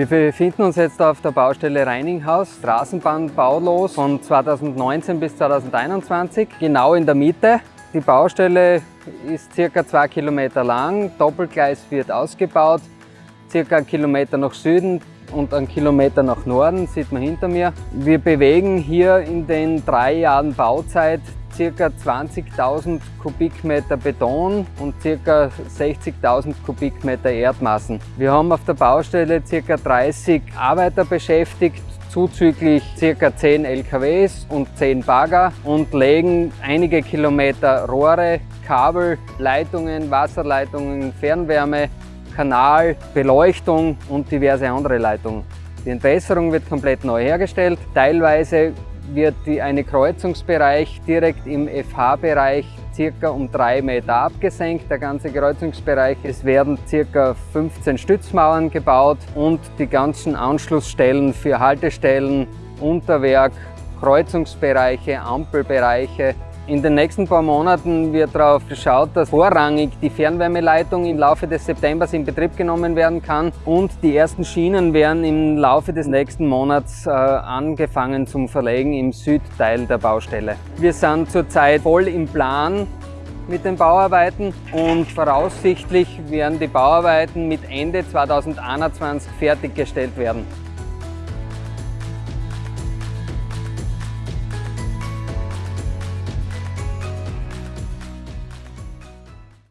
Wir befinden uns jetzt auf der Baustelle Reininghaus, Straßenbahnbaulos von 2019 bis 2021, genau in der Mitte. Die Baustelle ist circa zwei Kilometer lang, Doppelgleis wird ausgebaut, circa einen Kilometer nach Süden und einen Kilometer nach Norden, sieht man hinter mir. Wir bewegen hier in den drei Jahren Bauzeit ca. 20.000 Kubikmeter Beton und ca. 60.000 Kubikmeter Erdmassen. Wir haben auf der Baustelle ca. 30 Arbeiter beschäftigt, zuzüglich ca. 10 LKWs und 10 Bagger und legen einige Kilometer Rohre, Kabel, Leitungen, Wasserleitungen, Fernwärme, Kanal, Beleuchtung und diverse andere Leitungen. Die Entwässerung wird komplett neu hergestellt. Teilweise wird die, eine Kreuzungsbereich direkt im FH-Bereich circa um drei Meter abgesenkt, der ganze Kreuzungsbereich. Es werden circa 15 Stützmauern gebaut und die ganzen Anschlussstellen für Haltestellen, Unterwerk, Kreuzungsbereiche, Ampelbereiche in den nächsten paar Monaten wird darauf geschaut, dass vorrangig die Fernwärmeleitung im Laufe des Septembers in Betrieb genommen werden kann und die ersten Schienen werden im Laufe des nächsten Monats äh, angefangen zum Verlegen im Südteil der Baustelle. Wir sind zurzeit voll im Plan mit den Bauarbeiten und voraussichtlich werden die Bauarbeiten mit Ende 2021 fertiggestellt werden.